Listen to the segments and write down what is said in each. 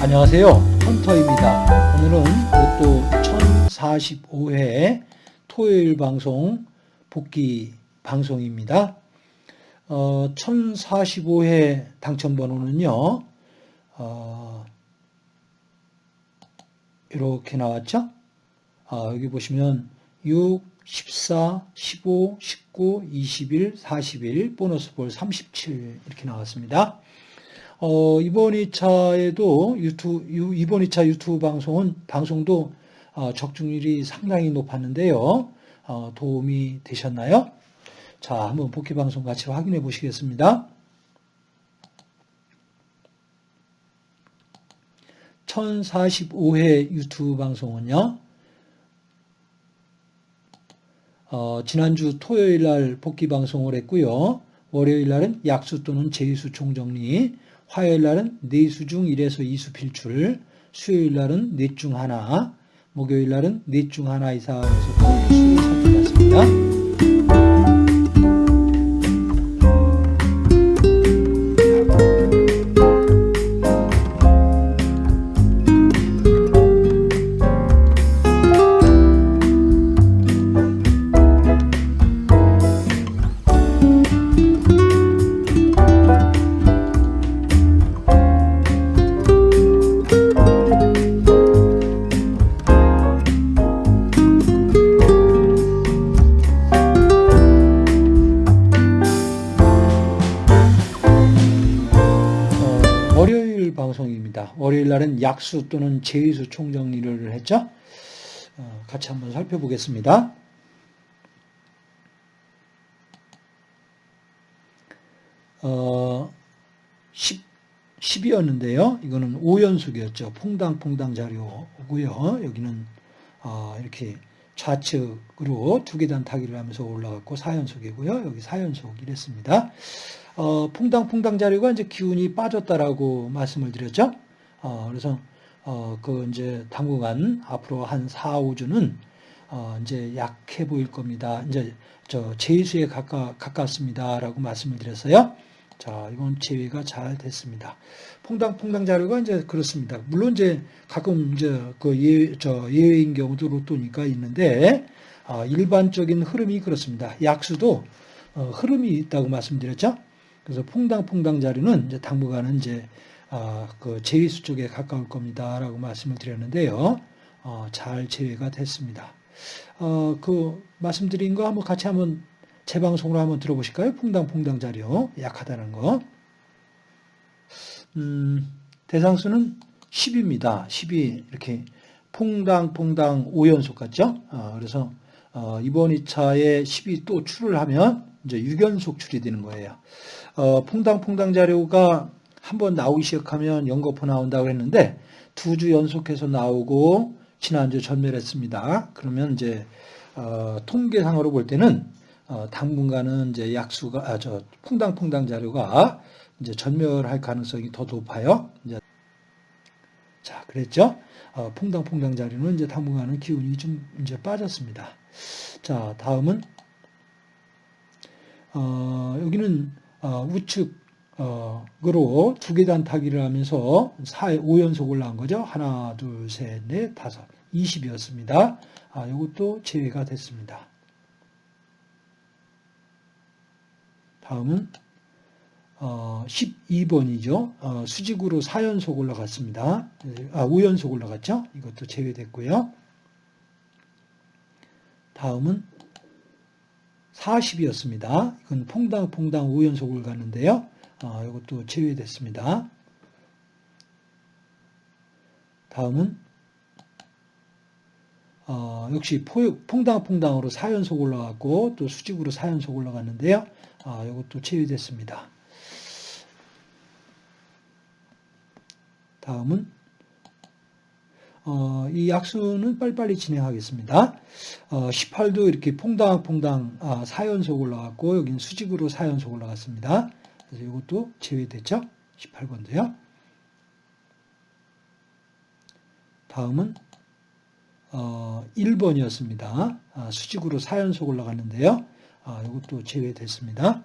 안녕하세요. 헌터입니다. 오늘은 로또 1045회 토요일 방송 복귀 방송입니다. 어, 1045회 당첨번호는요 어, 이렇게 나왔죠 어, 여기 보시면 6, 14, 15, 19, 21, 41 보너스 볼 37 이렇게 나왔습니다 어, 이번 2차에도 유튜브, 이번 2차 유튜브 방송은, 방송도 어, 적중률이 상당히 높았는데요. 어, 도움이 되셨나요? 자, 한번 복귀 방송 같이 확인해 보시겠습니다. 1045회 유튜브 방송은요, 어, 지난주 토요일 날 복귀 방송을 했고요. 월요일 날은 약수 또는 제이수 총정리, 화요일 날은 네수 중 1에서 2수 필출, 수요일 날은 넷 중 하나, 목요일 날은 넷 중 하나 이상에서 필출을 살펴봤습니다. 날은 약수 또는 제의수 총정리를 했죠. 어, 같이 한번 살펴보겠습니다. 어, 10, 10이었는데요. 이거는 5연속이었죠. 퐁당퐁당 자료고요. 여기는 어, 이렇게 좌측으로 두 계단 타기를 하면서 올라갔고 4연속이고요. 여기 4연속 이랬습니다. 어, 퐁당퐁당 자료가 이제 기운이 빠졌다라고 말씀을 드렸죠. 어, 그래서 어, 그 이제 당분간 앞으로 한 4, 5주는 어, 이제 약해 보일 겁니다. 이제 저 제수에 가까 가깝습니다라고 말씀을 드렸어요. 자, 이건 제외가 잘 됐습니다. 퐁당 퐁당 자료가 이제 그렇습니다. 물론 이제 가끔 이제 그 예, 저 예외인 경우도 로또니까 있는데 어, 일반적인 흐름이 그렇습니다. 약수도 어, 흐름이 있다고 말씀드렸죠. 그래서 퐁당 퐁당 자료는 이제 당분간은 이제 어, 그 제외수 쪽에 가까울 겁니다라고 말씀을 드렸는데요. 어, 잘 제외가 됐습니다. 어, 그 말씀드린 거 한번 같이 한번 재방송으로 한번 들어보실까요? 퐁당퐁당 자료 약하다는 거. 음, 대상수는 10입니다. 10이 이렇게 퐁당퐁당 5연속 같죠? 어, 그래서 어, 이번 2차에 10이 또 출을 하면 이제 6연속 출이 되는 거예요. 어, 퐁당퐁당 자료가 한번 나오기 시작하면 연거푸 나온다고 했는데 두 주 연속해서 나오고 지난주 전멸했습니다. 그러면 이제 어, 통계상으로 볼 때는 어, 당분간은 이제 약수가 아, 저 퐁당퐁당 자료가 이제 전멸할 가능성이 더 높아요. 이제 자, 그랬죠? 어, 퐁당퐁당 자료는 이제 당분간은 기운이 좀 이제 빠졌습니다. 자, 다음은 어, 여기는 어, 우측 으로 두 계단 타기를 하면서 4, 5연속 올라간 거죠. 하나, 둘, 셋, 넷, 다섯, 20이었습니다. 아, 이것도 제외가 됐습니다. 다음은 어, 12번이죠. 어, 수직으로 4연속 올라갔습니다. 아, 5연속 올라갔죠. 이것도 제외됐고요. 다음은 40이었습니다. 이건 퐁당퐁당 5연속을 갔는데요. 어, 이것도 제외됐습니다. 다음은 어, 역시 퐁당퐁당으로 4연속 올라갔고 또 수직으로 4연속 올라갔는데요. 아, 이것도 제외됐습니다. 다음은 어, 이 약수는 빨리빨리 진행하겠습니다. 어, 18도 이렇게 퐁당퐁당 아, 4연속 올라갔고 여기는 수직으로 4연속 올라갔습니다. 그래서 이것도 제외됐죠. 18번도요. 다음은 어, 1번이었습니다. 아, 수직으로 4연속 올라갔는데요. 아, 이것도 제외됐습니다.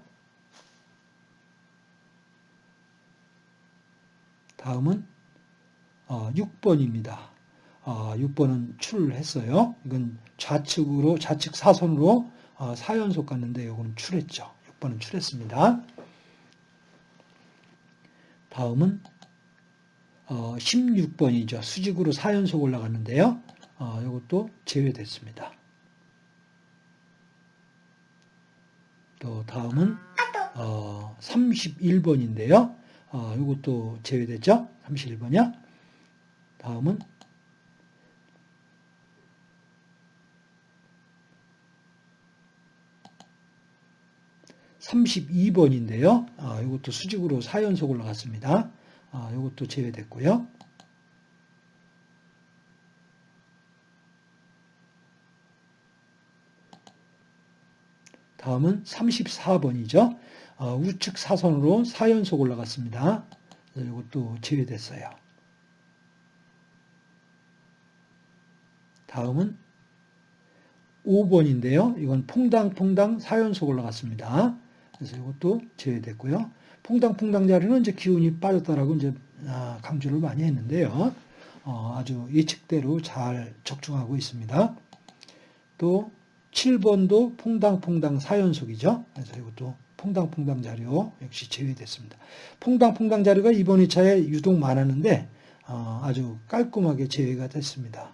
다음은 어, 6번입니다. 어, 6번은 출했어요. 이건 좌측으로 좌측 사선으로 어, 4연속 갔는데 이거는 출했죠. 6번은 출했습니다. 다음은 어, 16번이죠. 수직으로 4연속 올라갔는데요. 어, 이것도 제외됐습니다. 또 다음은 어, 31번인데요. 어, 이것도 제외됐죠? 31번이야. 다음은 32번인데요. 아, 이것도 수직으로 4연속 올라갔습니다. 아, 이것도 제외됐고요. 다음은 34번이죠. 어, 우측 사선으로 4연속 올라갔습니다. 이것도 제외됐어요. 다음은 5번인데요. 이건 퐁당퐁당 4연속 올라갔습니다. 그래서 이것도 제외됐고요. 퐁당퐁당 자리는 이제 기운이 빠졌다라고 이제 아, 강조를 많이 했는데요. 어, 아주 예측대로 잘 적중하고 있습니다. 또 7번도 퐁당퐁당 4연속이죠. 그래서 이것도 퐁당퐁당 자료 역시 제외됐습니다. 퐁당퐁당 자료가 이번 2차에 유독 많았는데 어, 아주 깔끔하게 제외가 됐습니다.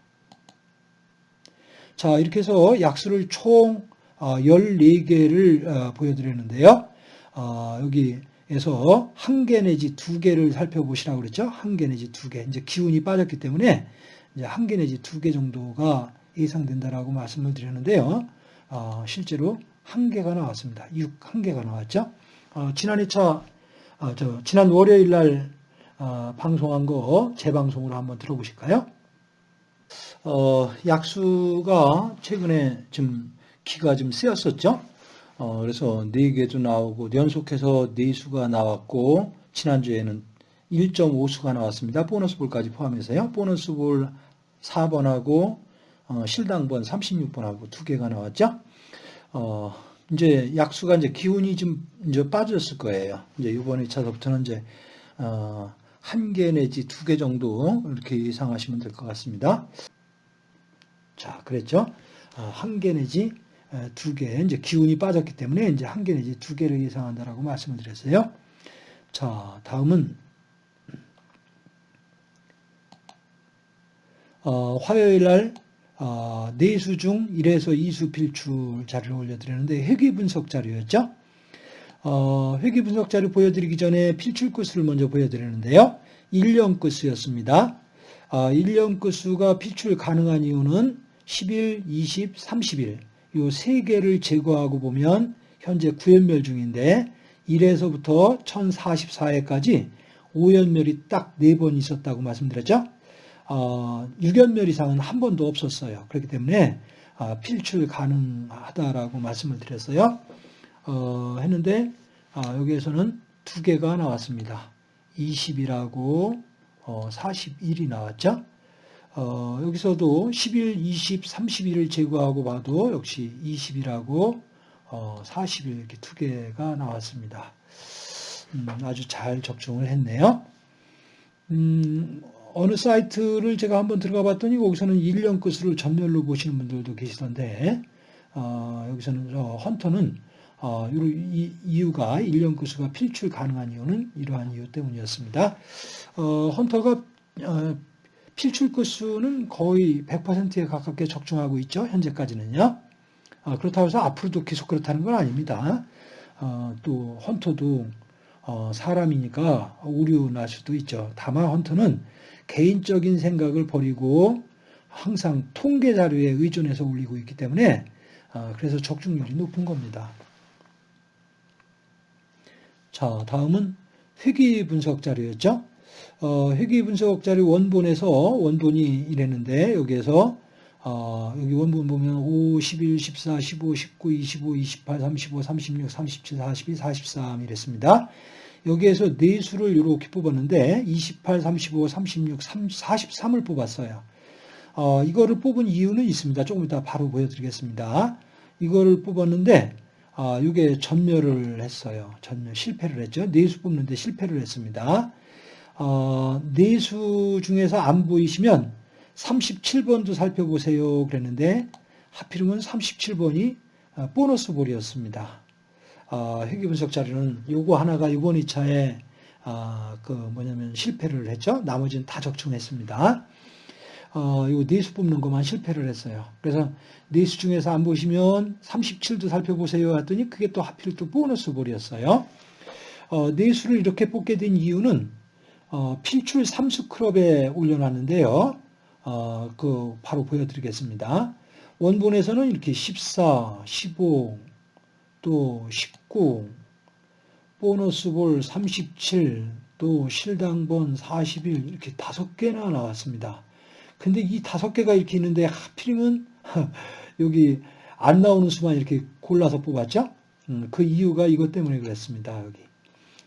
자 이렇게 해서 약수를 총 14개를 어, 보여드렸는데요. 어, 여기에서 한 개 내지 두 개를 살펴보시라고 그랬죠. 한 개 내지 두 개. 이제 기운이 빠졌기 때문에 이제 한 개 내지 두 개 정도가 예상된다라고 말씀을 드렸는데요. 어, 실제로 한 개가 나왔습니다. 6, 한 개가 나왔죠. 어, 지난 2차, 어, 저, 지난 월요일 날 어, 방송한 거 재방송으로 한번 들어보실까요? 어, 약수가 최근에 좀 기가 좀 쓰였었죠. 어, 그래서 4개도 나오고 연속해서 4수가 나왔고 지난주에는 1.5수가 나왔습니다. 보너스 볼까지 포함해서요. 보너스 볼 4번하고 어, 실당번 36번하고 두 개가 나왔죠. 어, 이제 약수가 이제 기운이 좀 이제 빠졌을 거예요. 이제 이번 2차서부터는 이제 어, 한 개 내지 두 개 정도 이렇게 예상하시면 될 것 같습니다. 자, 그랬죠? 어, 한개 내지 두 개, 이제 기운이 빠졌기 때문에 이제 한 개 내지 두 개를 예상한다라고 말씀을 드렸어요. 자, 다음은 어, 화요일 날 어, 내수 중 1에서 2수 필출 자료를 올려드렸는데 회귀 분석 자료였죠. 어, 회귀 분석 자료 보여드리기 전에 필출 끝수를 먼저 보여드리는데요. 1년 끝수였습니다. 어, 1년 끝수가 필출 가능한 이유는 10일, 20, 30일 이세 개를 제거하고 보면 현재 9연멸 중인데 1에서부터 1044회까지 5연멸이 딱 4번 있었다고 말씀드렸죠. 어, 6연멸 이상은 한 번도 없었어요. 그렇기 때문에 어, 필출 가능하다라고 말씀을 드렸어요. 어, 했는데 어, 여기에서는 두 개가 나왔습니다. 20이라고 41이 나왔죠. 어, 여기서도 10일, 20, 30일을 제거하고 봐도 역시 20이라고 어, 40일 이렇게 두 개가 나왔습니다. 음, 아주 잘 적중을 했네요. 음, 어느 사이트를 제가 한번 들어가 봤더니 거기서는 1년 끝으로 전멸로 보시는 분들도 계시던데 어, 여기서는 어, 헌터는 어, 이 이유가 1년 끝수가 필출 가능한 이유는 이러한 이유 때문이었습니다. 어, 헌터가 어, 필출 끝수는 거의 100%에 가깝게 적중하고 있죠. 현재까지는요. 어, 그렇다고 해서 앞으로도 계속 그렇다는 건 아닙니다. 어, 또 헌터도 어, 사람이니까 오류 날 수도 있죠. 다만 헌터는 개인적인 생각을 버리고 항상 통계 자료에 의존해서 올리고 있기 때문에 어, 그래서 적중률이 높은 겁니다. 자, 다음은 회귀 분석 자료였죠. 어, 회귀 분석 자료 원본에서 원본이 이랬는데 여기에서 어, 여기 원본 보면 5, 11, 14, 15, 19, 25, 28, 35, 36, 37, 42, 43 이랬습니다. 여기에서 네 수를 이렇게 뽑았는데 28, 35, 36, 43을 뽑았어요. 어, 이거를 뽑은 이유는 있습니다. 조금 이따 바로 보여드리겠습니다. 이거를 뽑았는데 아, 이게 전멸을 했어요. 전멸 실패를 했죠. 네 수 뽑는데 실패를 했습니다. 어, 네수 중에서 안 보이시면 37번도 살펴보세요. 그랬는데 하필이면 37번이 어, 보너스 볼이었습니다. 어, 회계분석 자료는 요거 하나가 이번 2차에 어, 그 뭐냐면 실패를 했죠. 나머지는 다 적중했습니다. 어, 요 네수 뽑는 것만 실패를 했어요. 그래서 네수 중에서 안 보시면 37도 살펴보세요 했더니 그게 또 하필 또 보너스 볼이었어요. 어, 네수를 이렇게 뽑게 된 이유는 어, 필출 삼수 클럽에 올려놨는데요. 어, 그 바로 보여드리겠습니다. 원본에서는 이렇게 14, 15, 또 19, 보너스 볼 37, 또 실당본 41 이렇게 다섯 개나 나왔습니다. 근데 이 다섯 개가 이렇게 있는데 하필이면 여기 안 나오는 수만 이렇게 골라서 뽑았죠? 음, 그 이유가 이것 때문에 그랬습니다. 여기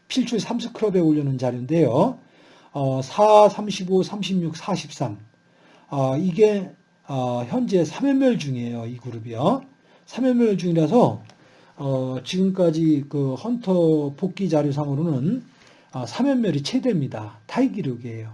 필출 3스크럽에 올려놓은 자료인데요. 어, 4, 35, 36, 43. 어, 이게 어, 현재 3연멸 중이에요. 이 그룹이요. 3연멸 중이라서 어, 지금까지 그 헌터 복귀 자료상으로는 어, 3연멸이 최대입니다. 타이 기록이에요.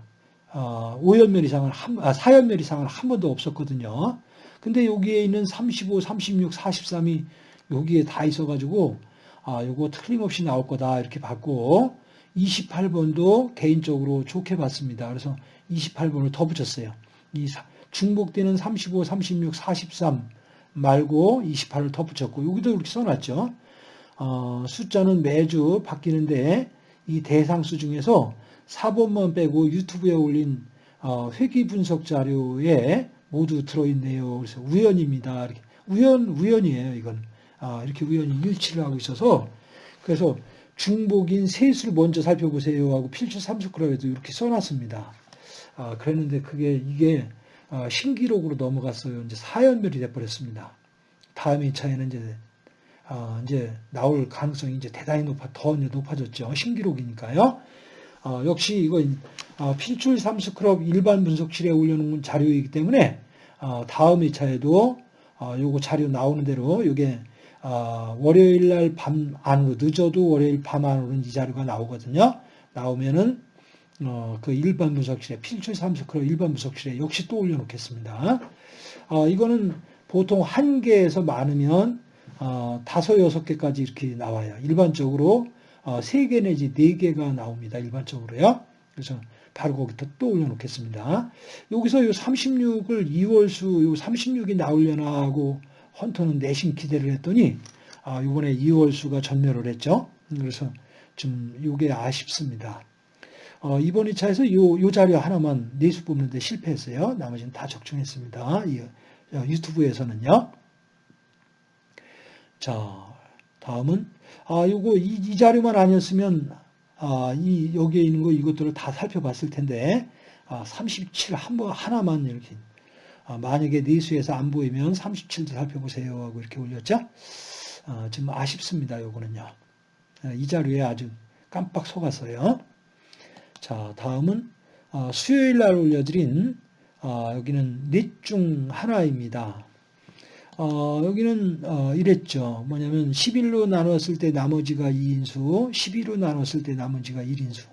어, 5연멸 이상은 한, 아, 4연멸 이상은 한 번도 없었거든요. 근데 여기에 있는 35, 36, 43이 여기에 다 있어가지고 아, 요거 틀림없이 나올 거다 이렇게 봤고 28번도 개인적으로 좋게 봤습니다. 그래서 28번을 더 붙였어요. 이 중복되는 35, 36, 43 말고 28을 더 붙였고 여기도 이렇게 써놨죠. 어, 숫자는 매주 바뀌는데 이 대상수 중에서 4번만 빼고 유튜브에 올린 어, 회귀 분석 자료에 모두 들어있네요. 그래서 우연입니다. 이렇게. 우연, 우연이에요, 이건. 아, 이렇게 우연히 일치를 하고 있어서. 그래서 중복인 세수를 먼저 살펴보세요 하고 필출 30g에도 이렇게 써놨습니다. 아, 그랬는데 그게, 이게 어, 신기록으로 넘어갔어요. 이제 사연멸이 돼버렸습니다. 다음 2차에는 이제, 어, 이제 나올 가능성이 이제 대단히 높아, 더 높아졌죠. 신기록이니까요. 어, 역시 이건 어, 필출 삼스크럽 일반 분석실에 올려놓은 자료이기 때문에 어, 다음 2차에도 어, 요거 자료 나오는 대로 이게 어, 월요일 날 밤 안으로 늦어도 월요일 밤 안으로는 이 자료가 나오거든요. 나오면은 어, 그 일반 분석실에 필출 삼스크럽 일반 분석실에 역시 또 올려놓겠습니다. 어, 이거는 보통 한 개에서 많으면 어, 다섯 여섯 개까지 이렇게 나와요. 일반적으로 어, 3개 내지 4개가 나옵니다. 일반적으로요. 그래서 바로 거기다 또 올려놓겠습니다. 여기서 요 36을 2월수 요 36이 나오려나 하고 헌터는 내심 기대를 했더니 아, 이번에 2월수가 전멸을 했죠. 그래서 좀 이게 아쉽습니다. 어, 이번 2차에서 요, 요 자료 하나만 내수 뽑는데 실패했어요. 나머지는 다 적중했습니다. 이, 어, 유튜브에서는요. 자, 다음은 아, 요거 이, 이 자료만 아니었으면 아, 이 여기에 있는 거 이것들을 다 살펴봤을 텐데 아, 37 한 번 하나만 이렇게 아, 만약에 내수에서 안 보이면 37도 살펴보세요 하고 이렇게 올렸죠. 아, 좀 아쉽습니다. 요거는요. 아, 이 자료에 아주 깜빡 속았어요. 자, 다음은 아, 수요일 날 올려드린 아, 여기는 넷 중 하나입니다. 어, 여기는 어, 이랬죠. 뭐냐면 11로 나눴을 때 나머지가 2인수, 12로 나눴을 때 나머지가 1인수.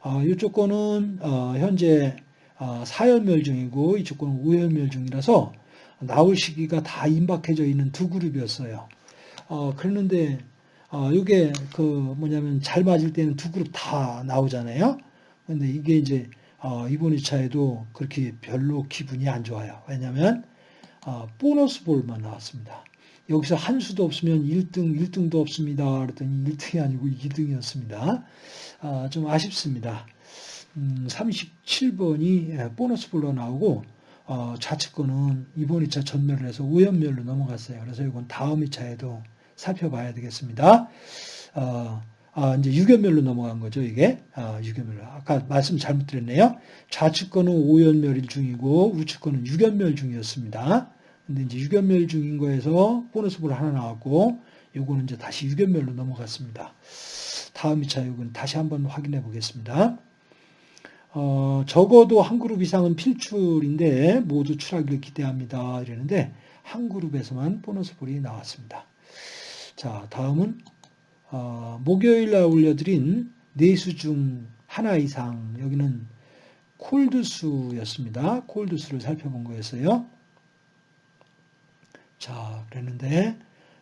어, 이쪽 거는 어, 현재 어, 4연멸 중이고 이쪽 거는 5연멸 중이라서 나올 시기가 다 임박해져 있는 두 그룹이었어요. 어, 그랬는데 어, 이게 그 뭐냐면 잘 맞을 때는 두 그룹 다 나오잖아요. 근데 이게 이제 어, 이번 2차에도 그렇게 별로 기분이 안 좋아요. 왜냐하면 아, 보너스 볼만 나왔습니다. 여기서 한 수도 없으면 1등, 1등도 없습니다. 그랬더니 1등이 아니고 2등이었습니다. 아, 좀 아쉽습니다. 음, 37번이 예, 보너스 볼로 나오고 어, 좌측권은 이번 2차 전멸을 해서 우연멸로 넘어갔어요. 그래서 이건 다음 2차에도 살펴봐야 되겠습니다. 어, 아, 이제 유견멸로 넘어간 거죠, 이게. 아, 유견멸로. 아까 말씀 잘못 드렸네요. 좌측권은 5연멸 중이고 우측권은 유견멸 중이었습니다. 근데 이제 유견멸 중인 거에서 보너스 볼 하나 나왔고 요거는 이제 다시 유견멸로 넘어갔습니다. 다음 2차 요건 다시 한번 확인해 보겠습니다. 어, 적어도 한 그룹 이상은 필출인데 모두 출하기를 기대합니다. 이러는데 한 그룹에서만 보너스 볼이 나왔습니다. 자, 다음은 어, 목요일 날 올려드린 네수 중 하나 이상 여기는 콜드수였습니다. 콜드수를 살펴본 거였어요. 자, 그랬는데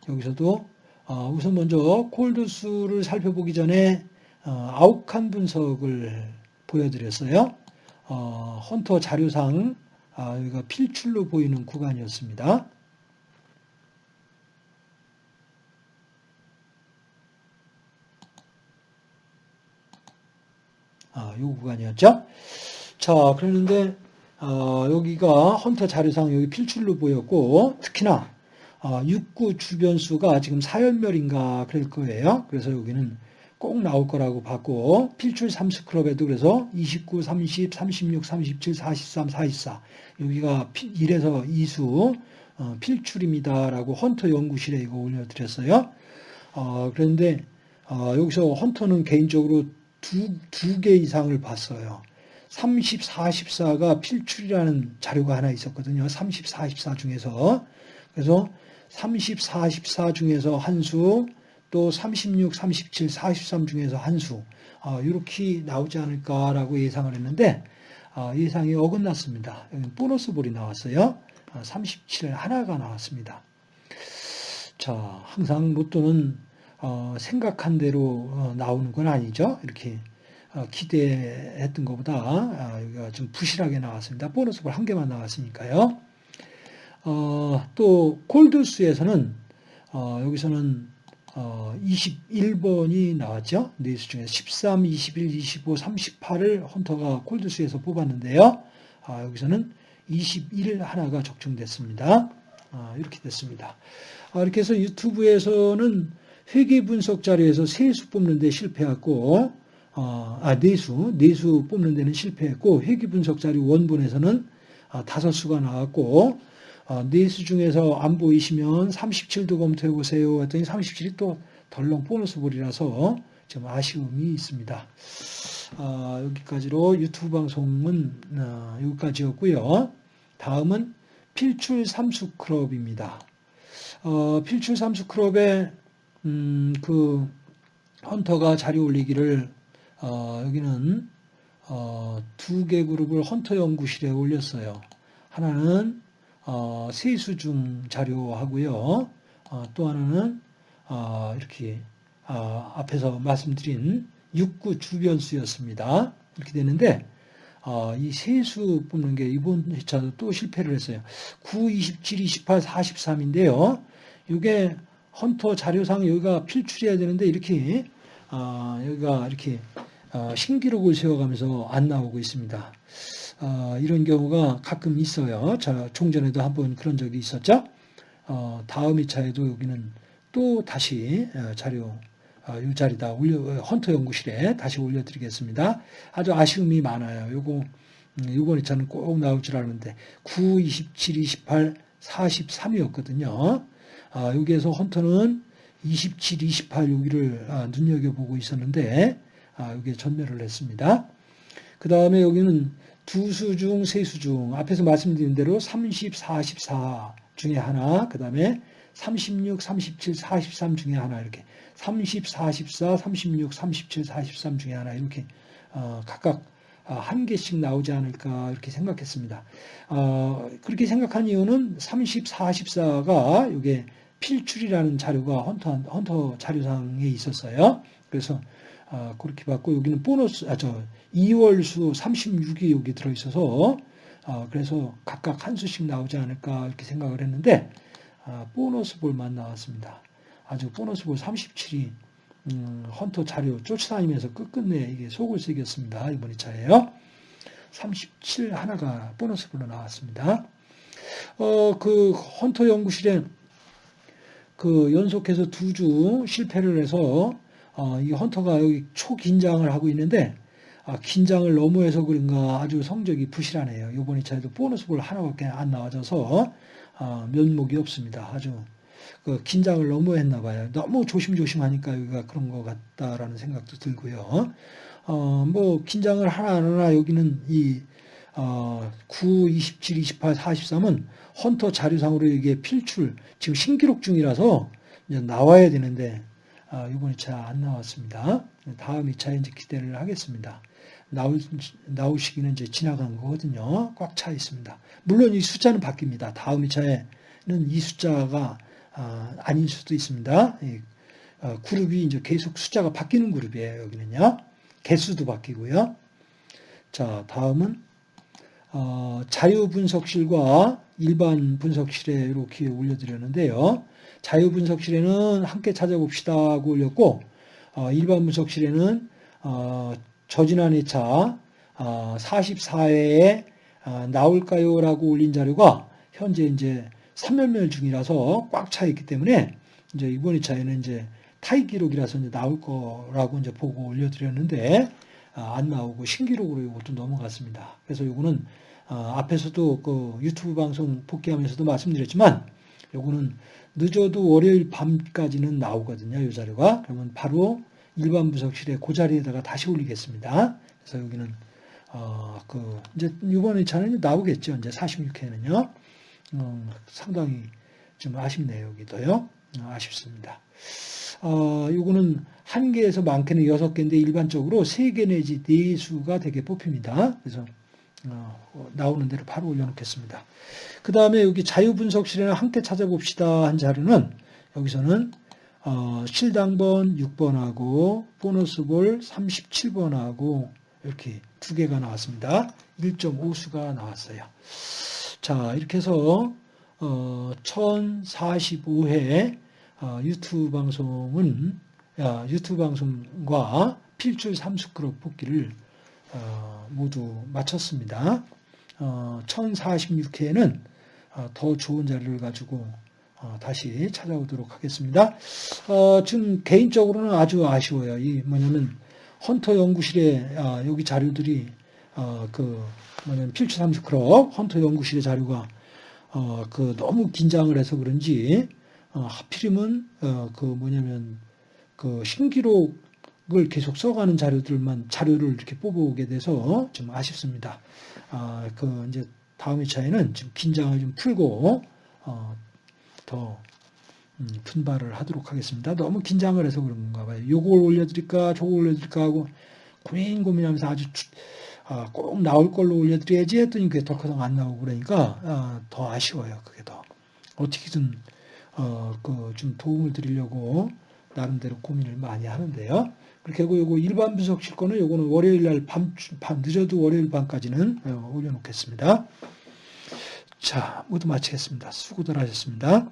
여기서도 어, 우선 먼저 콜드수를 살펴보기 전에 어, 아욱한 분석을 보여드렸어요. 어, 헌터 자료상 아, 여기가 필출로 보이는 구간이었습니다. 아, 요 구간이었죠. 자, 그러는데 어, 여기가 헌터 자료상 여기 필출로 보였고 특히나 어, 육구 주변수가 지금 사연멸인가 그럴 거예요. 그래서 여기는 꼭 나올 거라고 봤고 필출 3스클럽에도 그래서 29, 30, 36, 37, 43, 44 여기가 1에서 2수 어, 필출입니다 라고 헌터 연구실에 이거 올려드렸어요. 어, 그런데 어, 여기서 헌터는 개인적으로 두, 두 개 이상을 봤어요. 30, 44가 필출이라는 자료가 하나 있었거든요. 30, 44 중에서. 그래서 30, 44 중에서 한 수, 또 36, 37, 43 중에서 한 수, 어, 이렇게 나오지 않을까라고 예상을 했는데, 어, 예상이 어긋났습니다. 보너스 볼이 나왔어요. 어, 37 하나가 나왔습니다. 자, 항상 로또는 어, 생각한 대로 어, 나오는 건 아니죠. 이렇게 어, 기대했던 것보다 아, 여기가 좀 부실하게 나왔습니다. 보너스 볼 한 개만 나왔으니까요. 또 콜드수에서는 여기서는 21번이 나왔죠. 네수 중에 13, 21, 25, 38을 헌터가 콜드수에서 뽑았는데요. 아, 여기서는 21 하나가 적중됐습니다. 아, 이렇게 됐습니다. 이렇게 해서 유튜브에서는 회계 분석 자료에서 세수 뽑는 데 실패했고, 어, 아, 네수, 네수 뽑는 데는 실패했고, 회계 분석 자료 원본에서는 아, 다섯 수가 나왔고, 어, 네수 중에서 안 보이시면 37도 검토해 보세요. 했더니 37이 또 덜렁 보너스 볼이라서 좀 아쉬움이 있습니다. 어, 여기까지로 유튜브 방송은 어, 여기까지였고요. 다음은 필출 삼수 클럽입니다. 어, 필출 삼수 클럽의 음, 그 헌터가 자료 올리기를 어, 여기는 어, 두 개 그룹을 헌터 연구실에 올렸어요. 하나는 어, 세수 중 자료하고요. 어, 또 하나는 어, 이렇게 어, 앞에서 말씀드린 육구 주변수였습니다. 이렇게 되는데 어, 이 세수 뽑는 게 이번 회차도 또 실패를 했어요. 9, 27, 28, 43인데요. 이게 헌터 자료상 여기가 필출해야 되는데 이렇게 어, 여기가 이렇게 어, 신기록을 세워가면서 안 나오고 있습니다. 어, 이런 경우가 가끔 있어요. 자, 종전에도 한번 그런 적이 있었죠. 어, 다음 2차에도 여기는 또 다시 어, 자료 어, 이 자리다 올려 헌터 연구실에 다시 올려드리겠습니다. 아주 아쉬움이 많아요. 요거 음, 이번 2차는 꼭 나올 줄 알았는데 9, 27, 28, 43이었거든요. 아, 여기에서 헌터는 27, 28 여기를 아, 눈여겨보고 있었는데 아, 여기에 전멸을 했습니다. 그 다음에 여기는 두 수 중, 세 수 중, 앞에서 말씀드린 대로 30, 44 중에 하나, 그 다음에 36, 37, 43 중에 하나, 이렇게 30, 44, 36, 37, 43 중에 하나, 이렇게 어, 각각 한 개씩 나오지 않을까 이렇게 생각했습니다. 어, 그렇게 생각한 이유는 30, 44가 이게 필출이라는 자료가 헌터, 헌터 자료상에 있었어요. 그래서 아, 그렇게 봤고 여기는 보너스 아 저 2월수 36이 여기 들어 있어서 아, 그래서 각각 한 수씩 나오지 않을까 이렇게 생각을 했는데 아, 보너스 볼만 나왔습니다. 아주 보너스 볼 37이 음, 헌터 자료 쫓아다니면서 끝끝내 이게 속을 새겼습니다. 이번 2차에요. 37 하나가 보너스 볼로 나왔습니다. 어, 그 헌터 연구실에 그 연속해서 두 주 실패를 해서 어, 이 헌터가 여기 초긴장을 하고 있는데 아, 긴장을 너무 해서 그런가 아주 성적이 부실하네요. 이번 2차에도 보너스 볼 하나밖에 안 나와져서 아, 면목이 없습니다. 아주 그 긴장을 너무 했나 봐요. 너무 조심조심하니까 여기가 그런 것 같다라는 생각도 들고요. 어, 뭐, 긴장을 하나 안 하나 여기는 이, 어, 9, 27, 28, 43은 헌터 자료상으로 이게 필출, 지금 신기록 중이라서 이제 나와야 되는데, 아, 이번 2차 안 나왔습니다. 다음 2차에 이제 기대를 하겠습니다. 나올, 나올 시기는 이제 지나간 거거든요. 꽉 차 있습니다. 물론 이 숫자는 바뀝니다. 다음 2차에는 이 숫자가 아, 아닐 수도 있습니다. 이, 어, 그룹이 이제 계속 숫자가 바뀌는 그룹이에요. 여기는요. 개수도 바뀌고요. 자, 다음은 어, 자유 분석실과 일반 분석실에 이렇게 올려드렸는데요. 자유 분석실에는 함께 찾아봅시다 하고 올렸고 어, 일반 분석실에는 어, 저지난 회차 44회에 나올까요 라고 올린 자료가 현재 이제 3면멸 중이라서 꽉 차 있기 때문에 이제 이번 2차에는 이제 타입 기록이라서 이제 나올 거라고 이제 보고 올려드렸는데 아, 안 나오고 신기록으로 이것도 넘어갔습니다. 그래서 이거는 어, 앞에서도 그 유튜브 방송 복귀하면서도 말씀드렸지만 요거는 늦어도 월요일 밤까지는 나오거든요. 이 자료가 그러면 바로 일반 분석실에 그 자리에다가 다시 올리겠습니다. 그래서 여기는 어, 그 이제 이번 회차는 나오겠죠. 이제 46회는요. 어, 상당히 좀 아쉽네요. 여기도요. 어, 아쉽습니다. 어, 요거는 한 개에서 많게는 여섯 개인데 일반적으로 세 개 내지 네 수가 되게 뽑힙니다. 그래서 어, 나오는 대로 바로 올려놓겠습니다. 그 다음에 여기 자유분석실에는 함께 찾아봅시다 한 자료는 여기서는 어, 실당번 6번하고 보너스볼 37번하고 이렇게 두 개가 나왔습니다. 1.5수가 나왔어요. 자 이렇게 해서 어, 1045회 어, 유튜브 방송은 야, 유튜브 방송과 필출 3스크럽 뽑기를 어, 모두 마쳤습니다. 어, 1046회에는 어, 더 좋은 자료를 가지고 어, 다시 찾아오도록 하겠습니다. 어, 지금 개인적으로는 아주 아쉬워요. 이 뭐냐면 헌터 연구실에 아, 여기 자료들이 어, 그 뭐냐면 필출 3스크럽 헌터 연구실의 자료가 어, 그 너무 긴장을 해서 그런지 어, 하필이면 어, 그 뭐냐면 그 신기록 을 계속 써가는 자료들만 자료를 이렇게 뽑아오게 돼서 좀 아쉽습니다. 아, 그 이제 다음 회차에는 좀 긴장을 좀 풀고 어, 더 음, 분발을 하도록 하겠습니다. 너무 긴장을 해서 그런가 봐요. 요걸 올려드릴까 저걸 올려드릴까 하고 고민 고민하면서 아주 아, 꼭 나올 걸로 올려드려야지 했더니 그게 덜커덩 안 나오고 그러니까 아, 더 아쉬워요. 그게 더 어떻게든 어, 그 좀 도움을 드리려고 나름대로 고민을 많이 하는데요. 하고 요거 일반 분석실 거는 요거는 월요일 날 밤, 밤 늦어도 월요일 밤까지는 어, 올려놓겠습니다. 자, 모두 마치겠습니다. 수고들 하셨습니다.